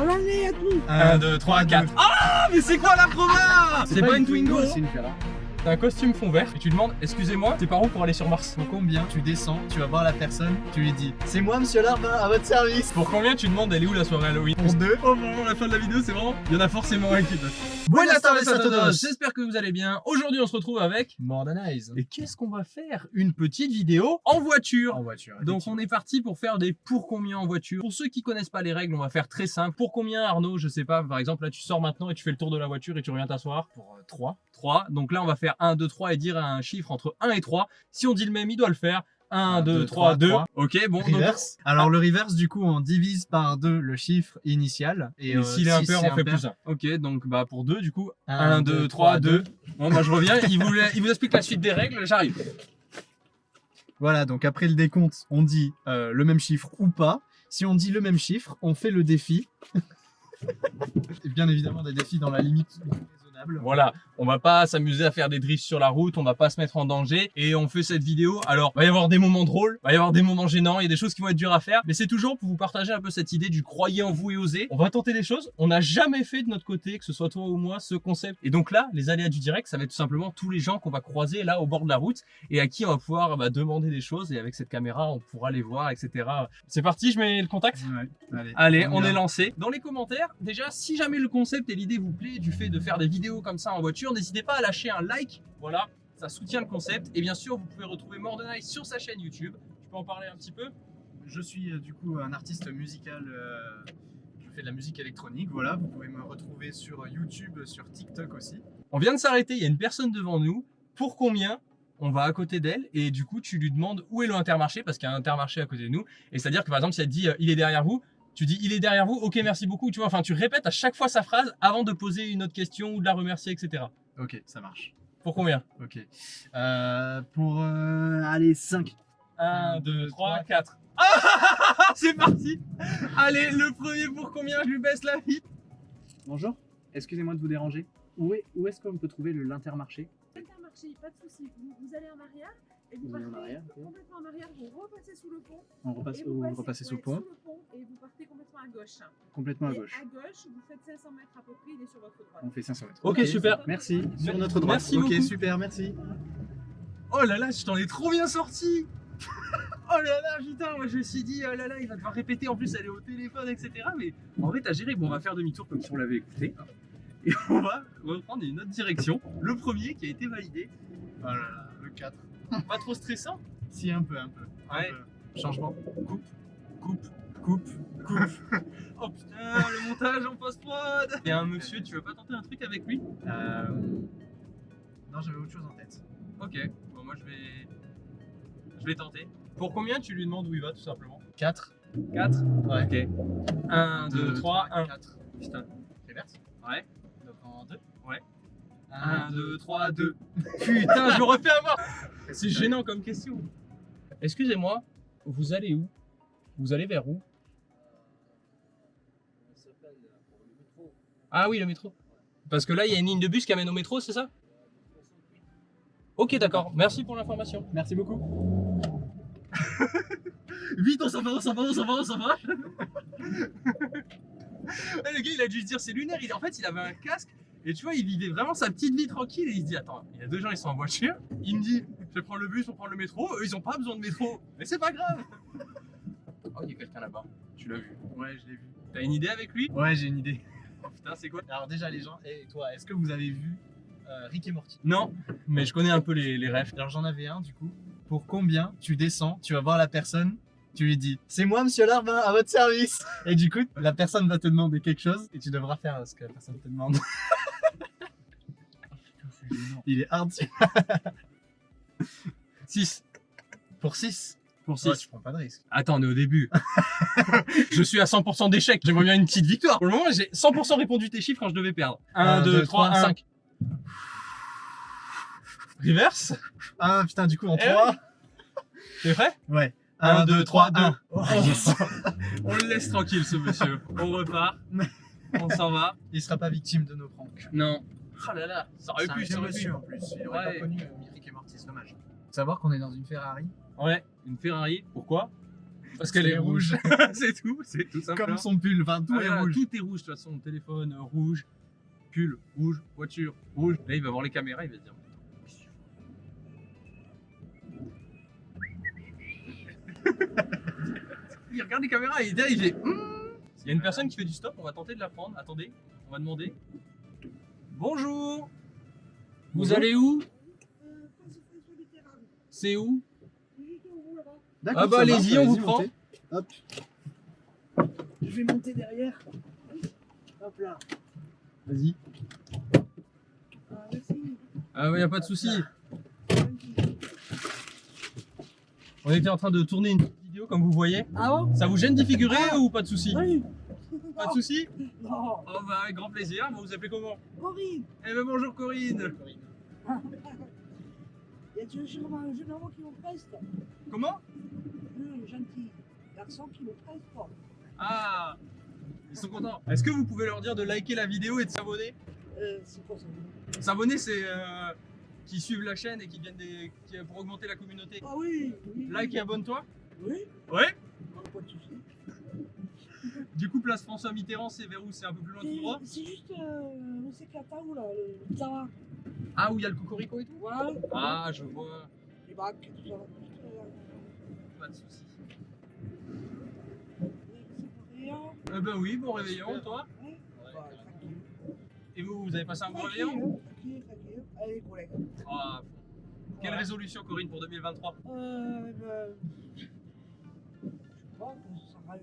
allez, à tout 1, 2, 3, 4. Ah, mais c'est quoi la province C'est pas une Twingo, c'est une Ferrari. T'as un costume fond vert et tu demandes Excusez-moi, t'es par où pour aller sur Mars. Pour combien tu descends, tu vas voir la personne, tu lui dis C'est moi monsieur Larbin, à votre service. Pour combien tu demandes Elle est où la soirée Halloween Pour deux. Oh vraiment la fin de la vidéo c'est vraiment Il y en a forcément un qui Buenas tardes a todos J'espère que vous allez bien. Aujourd'hui on se retrouve avec Mordanize Et qu'est-ce qu'on va faire? Une petite vidéo en voiture. En voiture. donc on est parti pour faire des pour combien en voiture. Pour ceux qui connaissent pas les règles, on va faire très simple. Pour combien Arnaud, je sais pas, par exemple là tu sors maintenant et tu fais le tour de la voiture et tu reviens t'asseoir. Pour 3. 3. Donc là on va faire 1, 2, 3 et dire un chiffre entre 1 et 3. Si on dit le même, il doit le faire. 1, Un, 2, deux, 3, trois, 2. trois. Ok, bon. donc- Reverse. Alors le reverse, du coup, on divise par 2 le chiffre initial. Et, Et euh, s'il est si impair, c'est on fait impair, plus 1. Ok, donc bah pour 2 du coup. Un, 1, deux, 2, trois, 3, 2. Bon, moi je reviens, il vous, il vous explique la suite des règles, j'arrive. Voilà, donc après le décompte, on dit euh, le même chiffre ou pas. Si on dit le même chiffre, on fait le défi. et bien évidemment des défis dans la limite raisonnable. Voilà, on va pas s'amuser à faire des drifts sur la route, on va pas se mettre en danger et on fait cette vidéo. Alors, va y avoir des moments drôles, va y avoir des moments gênants, il y a des choses qui vont être dures à faire, mais c'est toujours pour vous partager un peu cette idée du croyez en vous et osez. On va tenter des choses, on n'a jamais fait de notre côté, que ce soit toi ou moi, ce concept. Et donc là, les aléas du direct, ça va être tout simplement tous les gens qu'on va croiser là au bord de la route et à qui on va pouvoir bah, demander des choses et avec cette caméra, on pourra les voir, etc. C'est parti, je mets le contact Ouais, allez, Allez, on est lancé. Dans les commentaires, déjà, si jamais le concept et l'idée vous plaît du fait de faire des vidéos comme ça en voiture, n'hésitez pas à lâcher un like. Voilà, ça soutient le concept. Et bien sûr, vous pouvez retrouver Mordenice sur sa chaîne YouTube. Tu peux en parler un petit peu? Je suis euh, du coup un artiste musical. euh, je fais de la musique électronique. Voilà, vous pouvez me retrouver sur YouTube, sur TikTok aussi. On vient de s'arrêter, il y a une personne devant nous. Pour combien? On va à côté d'elle et du coup tu lui demandes où est le intermarché parce qu'il y a un intermarché à côté de nous et c'est à dire que par exemple si elle dit euh, il est derrière vous tu dis il est derrière vous ok merci beaucoup tu vois enfin tu répètes à chaque fois sa phrase avant de poser une autre question ou de la remercier etc Ok, ça marche. pour combien? Ok. Euh, pour euh, allez 5. 1, Un, 2, deux, 3, trois, 4. Ah C'est parti Allez, le premier pour combien? Je lui baisse la vie. Bonjour, excusez-moi de vous déranger. Où est- où est-ce qu'on peut trouver le- l'intermarché? Intermarché, pas de souci. Vous, vous allez en arrière et vous, Vous allez en partez arrière, complètement en arrière, vous repassez sous le pont. On repasse, et vous vous passez, repassez sous le ouais, pont, sous le pont et vous partez complètement à gauche. complètement à et gauche. à gauche, vous faites 500 mètres à peu près, il est sur votre droite. On fait 500 mètres. Ok, super. Merci. Sur notre droite. Merci ok, beaucoup. super, merci. Oh là là, je t'en ai trop bien sorti Oh là là, putain, moi je me suis dit, oh là là, il va devoir répéter, en plus elle est au téléphone, etc. Mais en vrai, t'as géré. Bon, on va faire demi-tour comme si on l'avait écouté. Et on va reprendre une autre direction. Le premier qui a été validé. Oh là là, le 4. Pas trop stressant Si, un peu, un peu. un Ouais. peu. Changement. Coupe, coupe, coupe, coupe. oh putain, le montage en post-prod Il y a un monsieur, tu veux pas tenter un truc avec lui? Euh, Non, j'avais autre chose en tête. Ok, bon moi je vais... Je vais tenter. Pour combien tu lui demandes où il va tout simplement? 4. 4 Ouais. Ok. 1, 2, 3, 1. 4. Putain. Reverse. Ouais. Donc en 2. Ouais. 1, 1, 2, 3, 2. Putain, je me refais avoir C'est gênant comme question. Excusez-moi, vous allez où? Vous allez vers où? Ah oui, le métro. Parce que là, il y a une ligne de bus qui amène au métro, c'est ça? Ok, d'accord. Merci pour l'information. Merci beaucoup. Vite, on s'en va, on s'en va, on s'en va, on s'en va. Eh, le gars, il a dû se dire c'est lunaire. Il, en fait, il avait un casque et tu vois, il vivait vraiment sa petite vie tranquille et il se dit attends, il y a deux gens, ils sont en voiture. Il me dit je vais prendre le bus pour prendre le métro. Eux, ils ont pas besoin de métro, mais c'est pas grave. Oh, il y a quelqu'un là-bas. Tu l'as vu? Ouais, je l'ai vu. T'as une idée avec lui? Ouais, j'ai une idée. Oh, Putain, c'est quoi? Alors déjà, les gens, et toi, est-ce que vous avez vu euh, Rick et Morty? Non, mais je connais un peu les, les rêves. Alors j'en avais un du coup. Pour combien tu descends, tu vas voir la personne, tu lui dis C'est moi, monsieur Larbin, à votre service Et du coup, la personne va te demander quelque chose et tu devras faire ce que la personne te demande. Il est hard. 6 Pour 6 pour 6. Ouais, tu prends pas de risque. Attends, on est au début. je suis à 100% d'échec. J'aimerais bien une petite victoire. Pour le moment, j'ai 100% répondu tes chiffres quand je devais perdre. 1, 2, 3, 1. 5. Reverse? Ah putain, du coup, en Eh 3. T'es prêt? Ouais. Un, 1, deux, 2, trois, 3, 1. On le laisse tranquille, ce monsieur. On repart. On s'en va. Il sera pas victime de nos pranks. Non. Oh là là, ça aurait pu, ça aurait pu. en plus. Il aurait Ouais. pas connu euh, Rick et Morty, c'est dommage. Savoir qu'on est dans une Ferrari. Ouais, une Ferrari. Pourquoi? Parce qu'elle est rouge. c'est tout, c'est tout simplement. Comme son pull, enfin tout Ah, est là, rouge. Tout est rouge de toute façon. Téléphone euh, rouge, pull rouge, voiture rouge. Là, il va voir les caméras, il va se dire. il regarde les caméras et il il fait. Hmm. Il y a une personne qui fait du stop, on va tenter de la prendre. Attendez, on va demander. Bonjour. Vous Bonjour. allez où? Euh. C'est où? Ah bah, allez-y, on vous prend. Hop, Je vais monter derrière. Hop là. vas-y. Ah, merci. Ah ouais, y a pas de souci. On était en train de tourner une petite vidéo comme vous voyez. Ah bon? Ça vous gêne d'y figurer ou pas de souci? Oui. Pas de souci Non. Oh bah avec grand plaisir, vous vous appelez comment Corinne, Eh ben bonjour Corinne il y a gens un jeune homme qui me preste. Comment Deux gentils garçons qui me prestent pas. Ah Ils sont contents. Est-ce que vous pouvez leur dire de liker la vidéo et de s'abonner Euh, c'est quoi ça S'abonner c'est euh, qui suivent la chaîne et qui viennent des, qui- pour augmenter la communauté. Ah oui, oui. Like et abonne-toi Oui, Ouais non, pas de soucis. Du coup place François Mitterrand c'est vers où? C'est un peu plus loin tout droit? C'est juste, euh, où c'est que la table, là, le Zara. Ah où il y a le cocorico et tout? Voilà, Ah je vois, les bacs, tout ça. Euh, pas de soucis. Eh ben oui, bon réveillon toi Ouais. Bah, tranquille. Et vous, vous avez passé un bon réveillon? tranquille, tranquille. Allez, collègues. Ah, Quelle résolution Corinne pour 2023 Euh, ben, je sais pas, ça va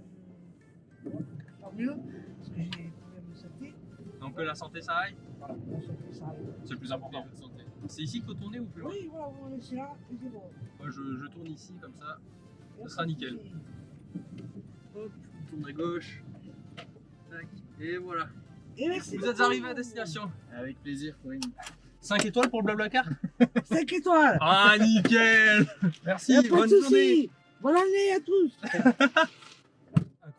faire mieux, parce que j'ai des problèmes de santé. Donc la santé ça aille Voilà, la santé, ça arrive. C'est le plus important. C'est ici qu'il faut tourner ou plus loin Oui, voilà, on va laisser là, et c'est bon. Moi je, je tourne ici comme ça. Et sera nickel. Hop, je tourne à gauche. Tac. Et voilà. Et merci Vous êtes arrivé à destination. Avec plaisir, Corinne. 5 étoiles pour le Blablacar 5 étoiles Ah nickel Merci, Y'a pas de bonne journée soucis Bonne année à tous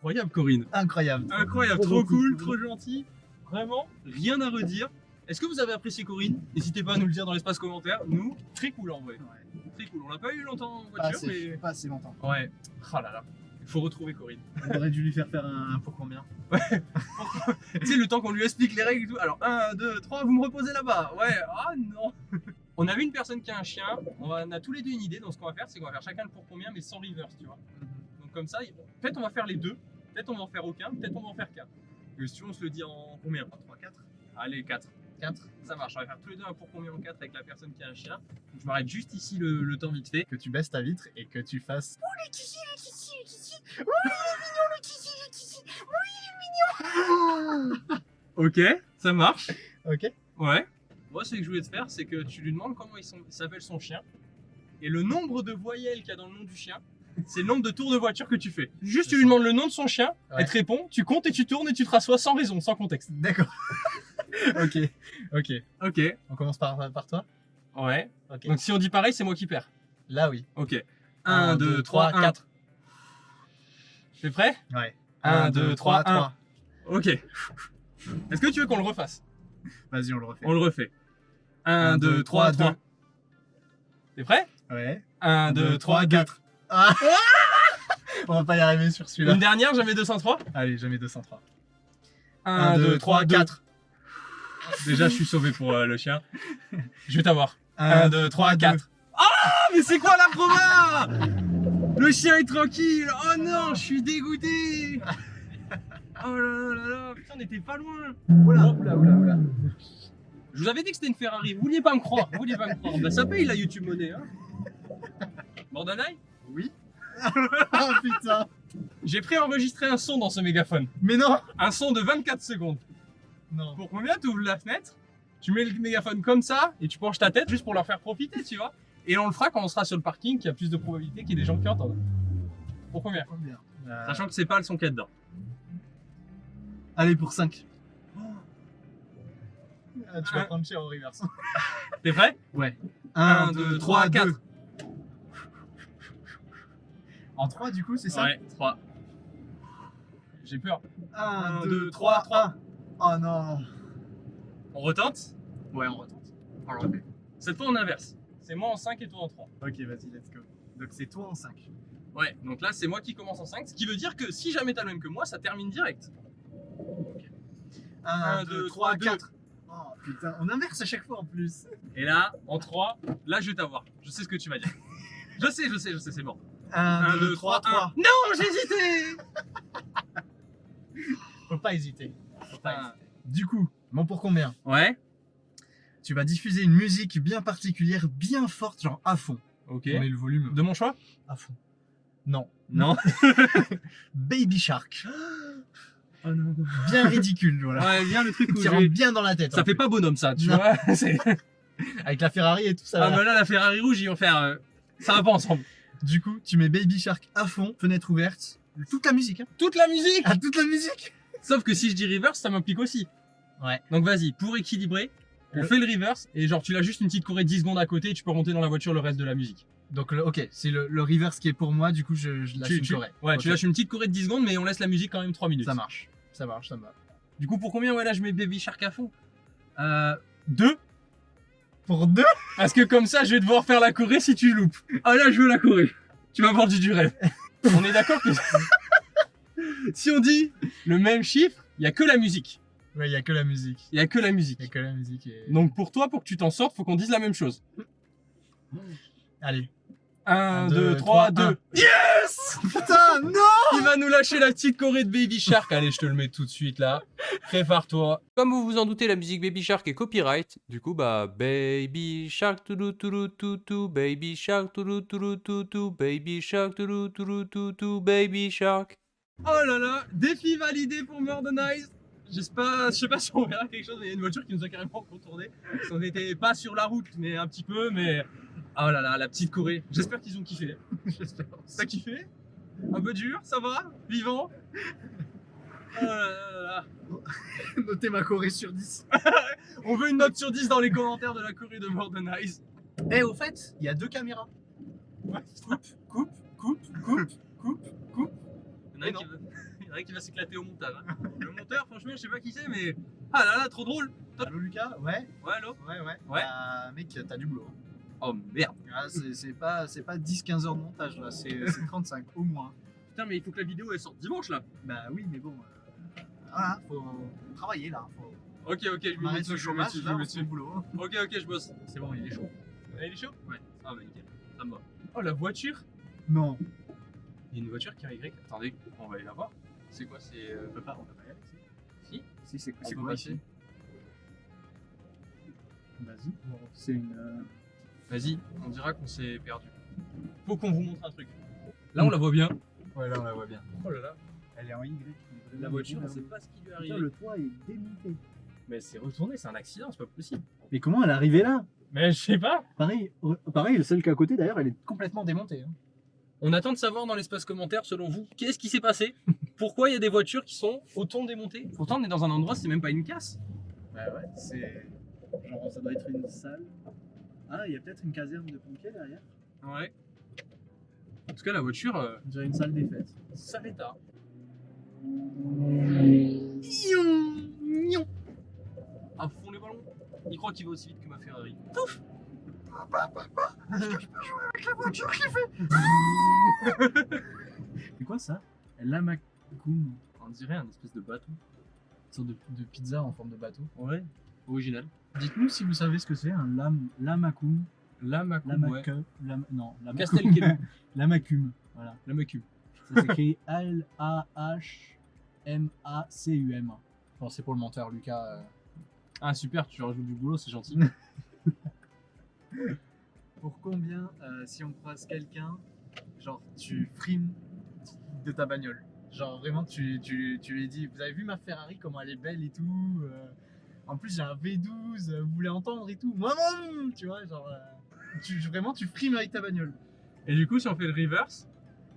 Incroyable Corinne Incroyable. Incroyable, Trop cool, trop gentil. Vraiment, rien à redire. Est-ce que vous avez apprécié Corinne? N'hésitez pas à nous le dire dans l'espace commentaire. Nous, très cool en vrai. Très cool. On l'a pas eu longtemps en Pas voiture, assez, mais. pas assez longtemps. Ouais. Oh là là. Il faut retrouver Corinne. On aurait dû lui faire faire un, un pour combien? Tu sais, le temps qu'on lui explique les règles et tout. Alors, 1, 2, 3, vous me reposez là-bas. Ouais, ah non. On a vu une personne qui a un chien. On, a tous les deux une idée. Donc, ce qu'on va faire, c'est qu'on va faire chacun le pour combien, mais sans reverse, tu vois. Donc, comme ça, il- peut-être on va faire les deux. Peut-être on va en faire aucun. Peut-être on va en faire qu'un. Question, on se le dit en combien? 3, 4 Allez, 4. 4 Ça marche. On va faire tous les deux un pour combien en 4 avec la personne qui a un chien. Donc, je m'arrête juste ici le, le temps vite fait. Que tu baisses ta vitre et que tu fasses. Ok, ça marche. Ok Ouais. Moi, ce que je voulais te faire, c'est que tu lui demandes comment il il s'appelle son chien. Et le nombre de voyelles qu'il y a dans le nom du chien, c'est le nombre de tours de voiture que tu fais. Juste, tu lui demandes le nom de son chien, Ouais. elle te répond, tu comptes et tu tournes et tu te rassois sans raison, sans contexte. D'accord. ok. Ok. Ok. On commence par, par toi Ouais. Donc, si on dit pareil, c'est moi qui perds. Là, oui. Ok. Un, 1, deux, 2, trois, 3, 1. quatre. T'es prêt? Ouais. 1, 2, 3, 1. Ok. Est-ce que tu veux qu'on le refasse? Vas-y, on le refait. On le refait. 1, 2, 3, 3. T'es prêt? Ouais. 1, 2, 3, 4. Ah On va pas y arriver sur celui-là. Une dernière, jamais 203 Allez, jamais 203. 1, 2, 3, 4. 4. Déjà, je suis sauvé pour euh, le chien. Je vais t'avoir. 1, 1, 2, 3, 4. Ah, mais c'est quoi la proba? Le chien est tranquille. Oh non, je suis dégoûté. Oh là là là là, putain, on était pas loin. Oula, oula, oula, oula. Je vous avais dit que c'était une Ferrari. Vous vouliez pas me croire. Vous vouliez pas me croire. Bah, ça paye la YouTube Money. Hein. Oui. oh putain. J'ai préenregistré un son dans ce mégaphone. Mais non. Un son de 24 secondes. Non. Pour combien tu ouvres la fenêtre, tu mets le mégaphone comme ça et tu penches ta tête juste pour leur faire profiter, tu vois. Et on le fera quand on sera sur le parking, qu'il y a plus de probabilité qu'il y ait des gens qui entendent. Pour combien Combien Euh, Sachant que c'est pas le son qu'il y a dedans. Allez, pour 5. tu Un. vas prendre cher au reverse. T'es prêt? Ouais. 1, 2, 3, 4. En 3, du coup, c'est ça Ouais, 3. J'ai peur. 1, Un, 2, deux, 3, trois. 3. Oh non. On retente? Ouais, on retente. On le refait. Cette fois on inverse. C'est moi en 5 et toi en 3. Ok, vas-y, let's go. Donc c'est toi en 5. Ouais, donc là c'est moi qui commence en 5, ce qui veut dire que si jamais t'as le même que moi, ça termine direct. 1, 2, 2, 3, 3, 4. Oh putain, on inverse à chaque fois en plus. Et là, en 3, là je vais t'avoir. Je sais ce que tu vas dire. Je sais, je sais, je sais, c'est bon. 1, 1, 2, 3, 3. Non, j'ai hésité Faut pas hésiter. Faut pas Ah. hésiter. Du coup, bon pour combien? Ouais. Tu vas diffuser une musique bien particulière, bien forte, genre à fond. Ok. On met le volume De mon choix? À fond. Non. Non. Baby Shark. Oh non. Bien ridicule, voilà. Ouais, bien le truc où Qui rentre bien dans la tête. Ça fait pas bonhomme ça, tu Non. vois. Avec la Ferrari et tout ça. Ah bah là, la Ferrari rouge, ils vont faire. euh, Ça va pas ensemble. Du coup, tu mets Baby Shark à fond, fenêtre ouverte, toute la musique. Hein. Toute la musique Ah, toute la musique Sauf que si je dis reverse, ça m'implique aussi. Ouais. Donc vas-y, pour équilibrer, on fait le reverse et genre tu l'as juste une petite corée de 10 secondes à côté et tu peux remonter dans la voiture le reste de la musique. Donc, le- ok, c'est le, le reverse qui est pour moi, du coup, je, je lâche tu, une tu- corée. Ouais, tu lâches une petite corée de 10 secondes mais on laisse la musique quand même 3 minutes. Ça marche. Ça marche, ça va. Du coup, pour combien ouais là je mets Baby Shark à fond? Euh. 2 Pour deux Parce que comme ça, je vais devoir faire la Corée si tu loupes. Ah là, je veux la Corée. Tu m'as vendu du rêve. On est d'accord que si on dit le même chiffre, il y a que la musique. Ouais, il y a que la musique. Il y a que la Il y a musique. que la musique. Et... Donc pour toi, pour que tu t'en sortes, faut qu'on dise la même chose. Allez. 1, Un, 2, deux, 3, trois, 2. un. Yes Putain, non Il va nous lâcher la petite Corée de Baby Shark. Allez, je te le mets tout de suite là. Prépare-toi. Comme vous vous en doutez, la musique Baby Shark est copyright. Du coup, bah, Baby Shark, toulou toulou toutou, Baby Shark, toulou toulou toutou, Baby Shark, toulou toulou toutou, Baby Shark. Oh là là, défi validé pour Mordenize. J'espère, je sais pas si on verra quelque chose, mais il y a une voiture qui nous a carrément contourné. On n'était pas sur la route, mais un petit peu, mais oh là là, la petite Corée. J'espère qu'ils ont kiffé. J'espère. T'as kiffé? Un peu dur, ça va? Vivant? Oh là là là là. Notez ma corée sur 10. On veut une note sur 10 dans les commentaires de la Corée de Mordenize. Eh, au fait, il y a deux caméras. Coupe, coupe, coupe, coupe, coupe, coupe. Il y en a Mais un qui va, il y en a un qui va s'éclater au montage. hein. Le monteur, franchement, je sais pas qui c'est, mais. Ah là là, trop drôle. Allô, Lucas Ouais, Ouais, allô ouais, ouais. Ouais. Bah, mec, t'as du boulot. Oh merde. Ah, c'est c'est pas, c'est pas 10-15 heures de montage, là. C'est c'est 35, au moins. Putain, mais il faut que la vidéo elle sorte dimanche là. Bah oui, mais bon. euh, voilà, faut travailler, là. Faut... Ok, ok, je me mets dessus, le je me je me dessus. boulot. Ok, ok, je bosse. C'est bon, il est chaud. Ah, il est chaud? Ouais. Ah bah nickel, ça me va. Oh la voiture? Non. Il y a une voiture qui a Y. Attendez, on va aller la voir. C'est quoi C'est. euh, On peut pas, on peut pas y aller, si. Si Si, c'est quoi passer. ici Vas-y. C'est une. euh, Vas-y, on dira qu'on s'est perdu. Faut qu'on vous montre un truc. Là, on la voit bien. Ouais, là, on la voit bien. Oh là là. Elle est en Y. La voiture, on sait pas ce qui lui est arrivé. le toit est démonté. Mais c'est retourné, c'est un accident, c'est pas possible. Mais comment elle est arrivée là? Mais je sais pas. Pareil, pareil, celle qui est à côté d'ailleurs, elle est Complètement démonté. Hein. On attend de savoir dans l'espace commentaire, selon vous, qu'est-ce qui s'est passé? Pourquoi il y a des voitures qui sont autant démontées Pourtant, on est dans un endroit, c'est même pas une casse. Bah ouais, c'est. Genre, ça doit être une salle. Ah, il y a peut-être une caserne de pompiers derrière. Ouais. En tout cas, la voiture, euh, On dirait une salle des fêtes. sale état. À fond les ballons. Il croit qu'il va aussi vite que ma Ferrari. C'est quoi ça? Lamakoum. On dirait un espèce de bateau. Une sorte de, de pizza en forme de bateau. Ouais. Original. Dites-nous si vous savez ce que c'est un lam, lamakoum. La Macum, ouais. Lam, non. Castelkelu. Lamakum. Voilà. La Macum. Ça s'écrit L-A-H-M-A-C-U-M. Bon, c'est pour le menteur, Lucas. euh, Ah super, tu rajoutes du boulot, c'est gentil. Pour combien, euh, si on croise quelqu'un, genre tu frimes de ta bagnole? Genre vraiment, tu, tu, tu lui dis, vous avez vu ma Ferrari, comment elle est belle et tout euh, En plus, j'ai un V12, euh, vous voulez entendre et tout non Tu vois, genre, euh, tu, vraiment, tu frimes avec ta bagnole. Et du coup, si on fait le reverse,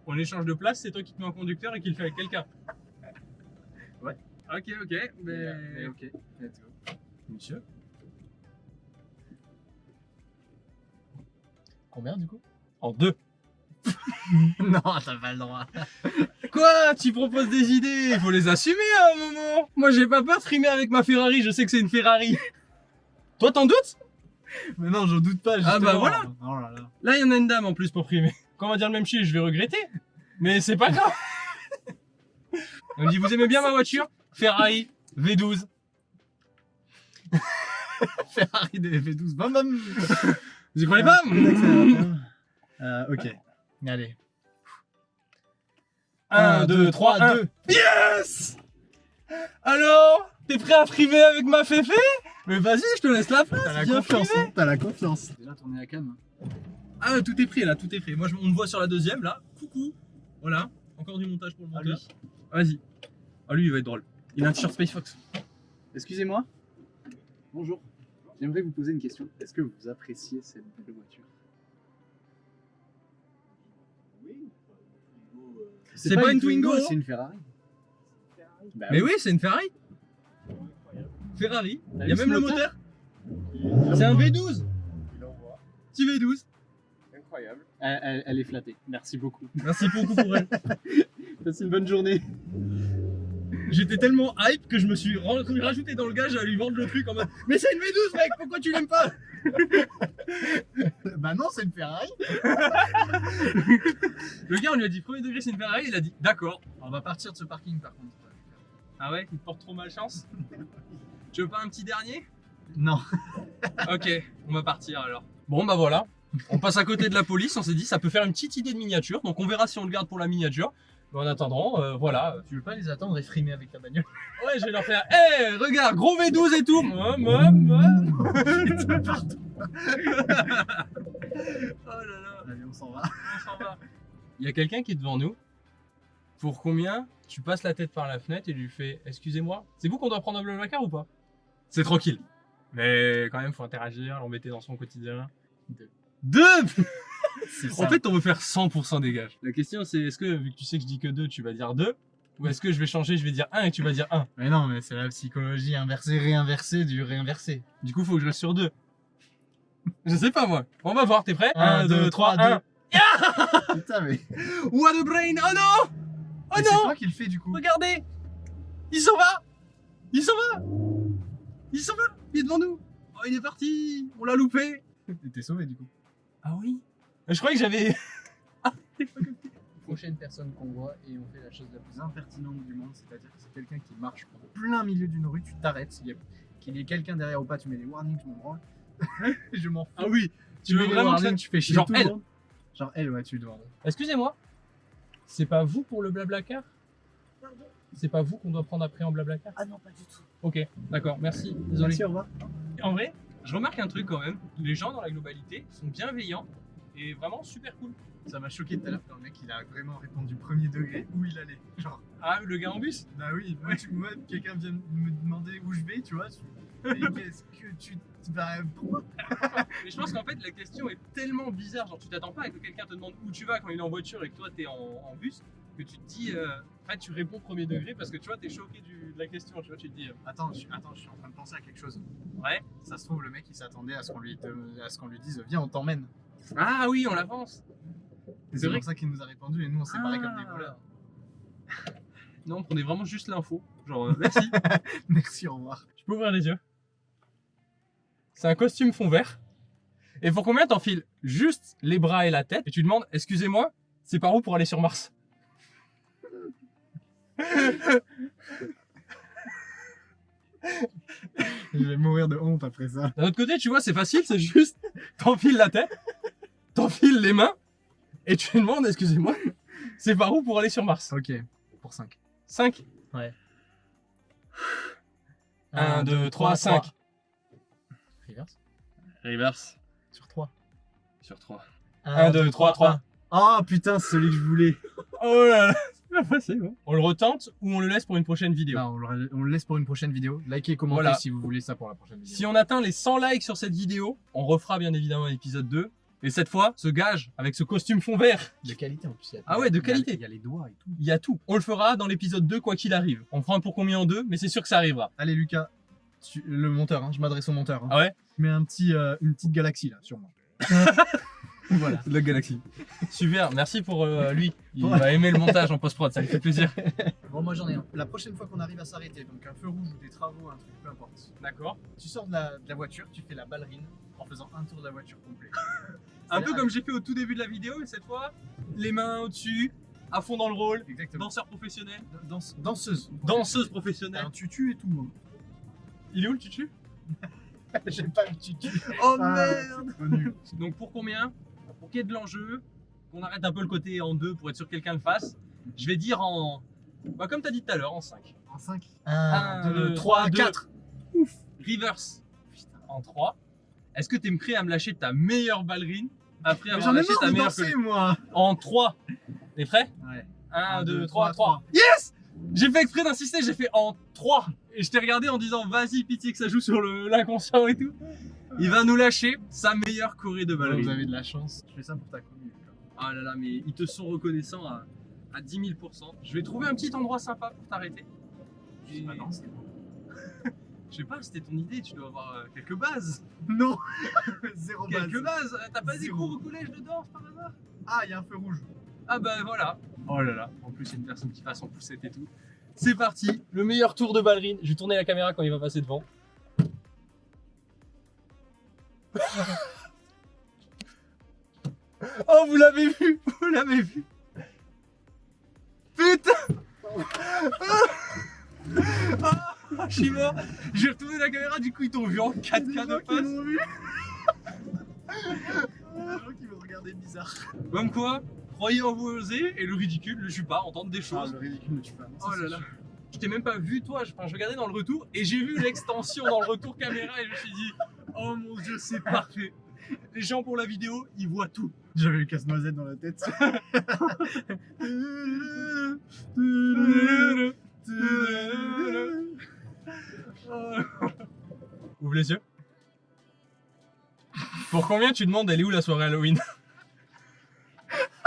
on échange de place, c'est toi qui te mets en conducteur et qui le fait avec quelqu'un. Ouais. Ok, ok, mais. Mais ok, let's go. Monsieur? Combien du coup? En deux. Non, t'as pas le droit. Quoi? Tu proposes des idées? Il faut les assumer à un moment Moi, j'ai pas peur de frimer avec ma Ferrari, je sais que c'est une Ferrari. Toi, t'en doutes? Mais non, j'en doute pas. Ah bah voilà. Oh là là. Là, il y en a une dame en plus pour frimer. quand on va dire le même chiffre, je vais regretter. Mais c'est pas grave. On me dit, vous aimez bien ma voiture? Ferrari V12. Ferrari des V12. Bam bam Vous y croyez pas Euh, ok. Allez. 1, 2, 3, 1. Yes Alors T'es prêt à frimer avec ma féfé? Mais vas-y, je te laisse la place. T'as la confiance, hein, t'as la confiance. Déjà tourner la cam. Ah, tout est prêt là, tout est prêt. Moi, je- on me voit sur la deuxième là. Coucou. Voilà. Encore du montage pour le Ah, monteur. Vas-y. Ah, lui, il va être drôle. Il a un t-shirt Space Fox. Excusez-moi. Bonjour. J'aimerais vous poser une question. Est-ce que vous appréciez cette belle voiture? C'est pas une Twingo, hein c'est une Ferrari. Bah Mais oui, c'est une Ferrari. Ferrari. Il y a même le moteur moteur. C'est un V12. Petit V12. Incroyable. Elle, elle- elle est flattée. Merci beaucoup. Merci beaucoup pour elle. Passez une bonne journée. J'étais tellement hype que je me suis rajouté dans le gage à lui vendre le truc en mode Mais c'est une V12 mec, pourquoi tu l'aimes pas? Bah non, c'est une Ferrari. Le gars on lui a dit premier degré c'est une Ferrari, il a dit d'accord. On va partir de ce parking par contre. Ah ouais, il te porte trop malchance? Tu veux pas un petit dernier? Non. Ok, on va partir alors. Bon bah voilà, on passe à côté de la police, on s'est dit ça peut faire une petite idée de miniature, donc on verra si on le garde pour la miniature. Mais en attendant, euh, voilà. Tu veux pas les attendre et frimer avec ta bagnole Ouais, je vais leur faire Hé, regarde, gros V12 et tout. Oh là là Allez, on s'en va. On s'en va. Il y a quelqu'un qui est devant nous. Pour combien tu passes la tête par la fenêtre et lui fais Excusez-moi, c'est vous qu'on doit prendre un Blablacar ou pas? C'est tranquille. Mais quand même, faut interagir, l'embêter dans son quotidien. Deux. Deux En fait, on veut faire 100% dégage. La question, c'est est-ce que, vu que tu sais que je dis que deux, tu vas dire deux Ou est-ce que je vais changer, je vais dire un et tu vas dire un Mais non, mais c'est la psychologie inversée, réinversée du réinversé. Du coup, faut que je reste sur deux. Je sais pas moi. On va voir, t'es prêt Un, deux, trois, un. Putain, mais. What a brain Oh non Oh Mais c'est non toi qui le fais du coup. Regardez Il s'en va Il s'en va Il s'en va Il est devant nous Oh, il est parti On l'a loupé T'es sauvé du coup. Ah oui Je croyais que j'avais... Prochaine personne qu'on voit et on fait la chose la plus impertinente du monde, c'est-à-dire que c'est quelqu'un qui marche en plein milieu d'une rue, tu t'arrêtes, qu'il y ait quelqu'un derrière ou pas, tu mets les warnings, je m'en branle. je m'en fous. Ah oui tu Tu mets veux les vraiment que ça... warnings, tu fais chier Genre tout le elle. monde. Genre elle, ouais, tu le demandes. Excusez-moi C'est pas vous pour le blablacar Pardon C'est pas vous qu'on doit prendre après en blablacar Ah non, pas du tout. Ok, d'accord, merci. Désolé. Merci, au revoir. En vrai, je remarque un truc quand même. Les gens dans la globalité sont bienveillants et vraiment super cool. Ça m'a choqué tout à l'heure quand le mec il a vraiment répondu premier degré où il allait. Genre, Ah, le gars en bus? Bah oui, moi, tu moi, quelqu'un vient me demander où je vais, tu vois. Mais qu'est-ce que tu. Bah, pourquoi? Mais je pense qu'en fait, la question est tellement bizarre. Genre, tu t'attends pas à que quelqu'un te demande où tu vas quand il est en voiture et que toi t'es en, en bus, que tu te dis. euh, En fait, tu réponds premier degré parce que tu vois, t'es choqué du- de la question. Tu vois, tu te dis. euh, Attends, je, suis- attends, je suis en train de penser à quelque chose. Ouais. Ça se trouve, le mec il s'attendait à ce qu'on lui, te- à ce qu'on lui dise Viens, on t'emmène. Ah oui, on l'avance. C'est vrai pour ça qu'il nous a répondu et nous on s'est barré comme des Ah. voleurs. Non, on prenait vraiment juste l'info. Genre, euh, merci. Merci, au revoir. Tu peux ouvrir les yeux. C'est un costume fond vert. Et pour combien t'enfiles juste les bras et la tête et tu demandes Excusez-moi, c'est par où pour aller sur Mars Je vais mourir de honte après ça. D'un autre côté, tu vois, c'est facile, c'est juste t'enfiles la tête, t'enfiles les mains et tu demandes Excusez-moi, c'est par où pour aller sur Mars Ok, pour 5. 5 Ouais. 1, 2, 3, 5. Reverse. Reverse Sur 3. sur 3. 1, 2, 3, 3. Oh putain, c'est celui que je voulais. Oh là là, c'est pas facile. hein. On le retente ou on le laisse pour une prochaine vidéo Non, on le, on le laisse pour une prochaine vidéo. Likez, commentez Voilà. si vous voulez ça pour la prochaine vidéo. Si on atteint les 100 likes sur cette vidéo, on refera bien évidemment l'épisode 2. Et cette fois, ce gage avec ce costume fond vert, De qualité en plus. il y a- Ah ouais, de il y a- qualité. Il y a les doigts et tout. il y a tout. On le fera dans l'épisode 2 quoi qu'il arrive. On fera un pour combien en deux, mais c'est sûr que ça arrivera. Allez Lucas, tu- le monteur, hein, je m'adresse au monteur. hein. Ah ouais Je mets un petit, euh, une petite galaxie là sur moi. Voilà. de la galaxie. Super, merci pour euh, lui. Il va aimer le montage en post-prod, ça lui fait plaisir. Bon, moi j'en ai un. La prochaine fois qu'on arrive à s'arrêter, donc un feu rouge ou des travaux, un truc, peu importe. D'accord. Tu sors de la, de la voiture, tu fais la ballerine en faisant un tour de la voiture complet. Un peu comme j'ai fait au tout début de la vidéo, mais cette fois, les mains au-dessus, à fond dans le rôle, Exactement. danseur professionnel, Danse- danseuse. danseuse professionnelle. un tutu et tout. Il est où le tutu? J'ai pas le tutu. Oh Ah, merde. Donc pour combien? Pour qu'il y ait de l'enjeu, qu'on arrête un peu le côté en deux pour être sûr que quelqu'un le fasse, je vais dire en... Bah comme t'as dit tout à l'heure, en 5. En 5. Un, 1, deux, 2, trois, 3, deux. 4. Reverse. En 3. Est-ce que t'es prêt à me lâcher ta meilleure ballerine après avoir j'en ai lâché ta meilleure danser, moi. En 3. T'es prêt? Ouais. 1, Un, 2, deux, 3, trois, 3. Yes J'ai fait exprès d'insister, j'ai fait en 3. Et je t'ai regardé en disant vas-y pitié que ça joue sur le- l'inconscient et tout. Il va nous lâcher sa meilleure choré de ballerine. vous avez de la chance. Je fais ça pour ta commune. Ah là là, mais ils te sont reconnaissants à, à 10 000% Je vais trouver un petit endroit sympa pour t'arrêter. Je sais pas. Je sais pas, c'était ton idée, tu dois avoir euh, quelques bases. Non Zéro base. Quelques bases T'as pas des Zéro. cours au collège de danse par hasard? Ah, il y a un feu rouge. Ah bah voilà. Oh là là, en plus il y a une personne qui passe en poussette et tout. C'est parti, le meilleur tour de ballerine. Je vais tourner la caméra quand il va passer devant. oh vous l'avez vu, vous l'avez vu. Putain Ah, Je suis mort. J'ai retourné la caméra, du coup ils t'ont vu en 4K de face. vu. des gens qui vont regarder bizarre. Comme quoi, croyez en vous oser et le ridicule ne tue pas, entendre des Ah, choses. le ridicule ne tue pas. Oh là là. Je t'ai même pas vu toi, je, enfin, je regardais dans le retour et j'ai vu l'extension dans le retour caméra et je me suis dit Oh mon dieu c'est parfait Les gens pour la vidéo ils voient tout J'avais le casse-noisette dans la tête. Ouvre les yeux Pour combien tu demandes elle est où la soirée Halloween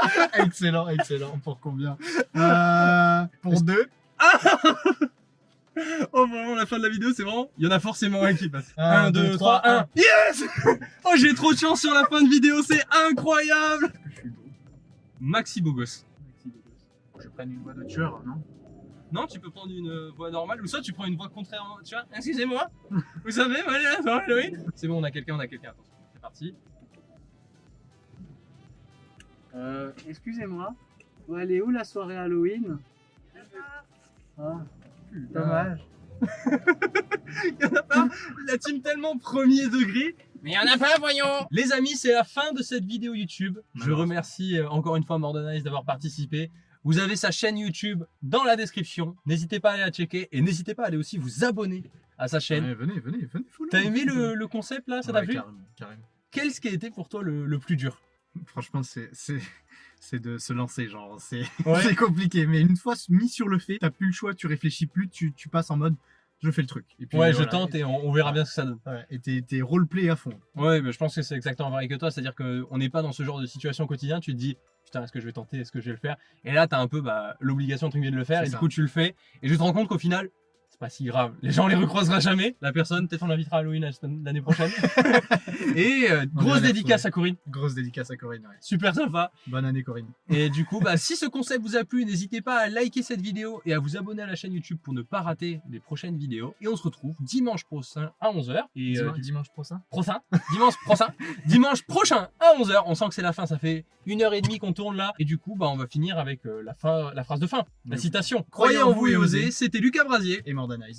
excellent, excellent. Pour combien euh, Pour deux. Oh vraiment la fin de la vidéo c'est vraiment Il y en a forcément un qui passe Un, 1, deux, 2, trois, 3, 1 Yes Oh j'ai trop de chance sur la fin de vidéo c'est incroyable Je suis beau. Maxi beau gosse Je prenne une voix de tueur, non? Non, tu peux prendre une euh, voix normale ou soit tu prends une voix contraire. en- Tu vois, excusez-moi. Vous savez, voilà, la soirée Halloween. C'est bon, on a quelqu'un, on a quelqu'un. Attention, c'est parti. Euh, excusez-moi. Ouais, elle est où la soirée Halloween? Ah, dommage. Il y en a pas. La team tellement premier degré. Mais il y en a pas, voyons. Les amis, c'est la fin de cette vidéo YouTube. Je remercie euh, encore une fois Mordanice d'avoir participé. Vous avez sa chaîne YouTube dans la description. N'hésitez pas à aller la checker et n'hésitez pas à aller aussi vous abonner à sa chaîne. Ouais, Venez, venez, venez. T'as aimé le, le concept là Ça t'a plu carrément, carrément. Qu'est-ce qui a été pour toi le, le plus dur? Franchement, c'est c'est de se lancer, genre c'est Ouais. compliqué. Mais une fois mis sur le fait, t'as plus le choix, tu réfléchis plus, tu, tu passes en mode je fais le truc. Et puis, Ouais, je tente et on, on verra bien ce que ça donne. Ouais, et t'es roleplay à fond. Ouais, mais je pense que c'est exactement pareil que toi, c'est-à-dire qu'on n'est pas dans ce genre de situation au quotidien, tu te dis putain, est-ce que je vais tenter, est-ce que je vais le faire? Et là, t'as un peu bah, l'obligation de le faire, et ça. du coup, tu le fais, et je te rends compte qu'au final, c'est pas si grave. Les gens les recroisera jamais, la personne, peut-être on l'invitera à Halloween l'année prochaine. et euh, On grosse dédicace à Corinne, Grosse dédicace à Corinne. ouais. super sympa. Bonne année, Corinne. Et du coup, bah, si ce concept vous a plu, n'hésitez pas à liker cette vidéo et à vous abonner à la chaîne YouTube pour ne pas rater les prochaines vidéos. Et on se retrouve dimanche prochain à 11h. Et euh, Dimanche, dimanche prochain. prochain, dimanche prochain, dimanche prochain à 11h. On sent que c'est la fin, ça fait une heure et demie qu'on tourne là. Et du coup, bah, on va finir avec euh, la, fin, la phrase de fin, la citation. Croyez en vous et osez, c'était Lucas Brasier. Et Mordanize.